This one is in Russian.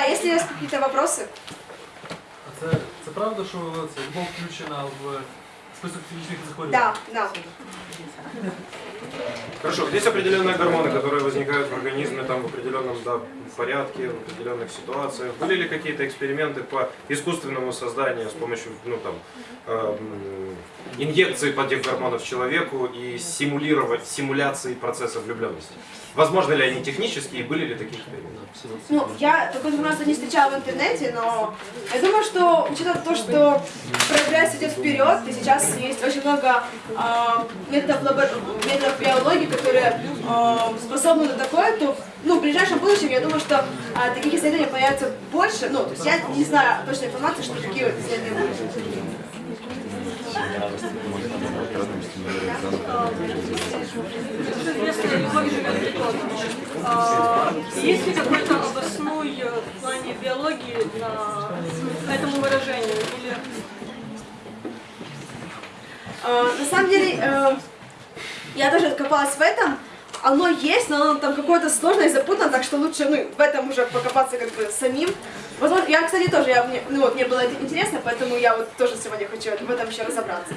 А если есть какие-то вопросы? А це, це правда, що це любов включена в список фізичних захворювань? Да, да. Хорошо, есть определенные гормоны, которые возникают в организме там, в определенном да, порядке, в определенных ситуациях. Были ли какие-то эксперименты по искусственному созданию с помощью ну, там, эм, инъекции под этих гормонов человеку и симулировать симуляции процесса влюбленности? Возможно ли они технические и были ли такие эксперименты? Ну, я такой информацию не встречала в интернете, но я думаю, что учитывая то, что прогресс идет вперед, и сейчас есть очень много а, методов, лабор- методов биологии, которые а, способны на такое, то ну, в ближайшем будущем я думаю, что а, таких исследований появится больше. Ну, то есть я не знаю точной информации, что такие исследования будут. А, есть ли какой-то обосной э, в плане биологии на этому выражению? Или А, на самом деле, э, я тоже копалась в этом. Оно есть, но оно там какое-то сложное и запутанное, так что лучше ну, в этом уже покопаться как бы самим. Возможно, я, кстати, тоже, я, мне, ну, вот, мне было это интересно, поэтому я вот тоже сегодня хочу в этом еще разобраться.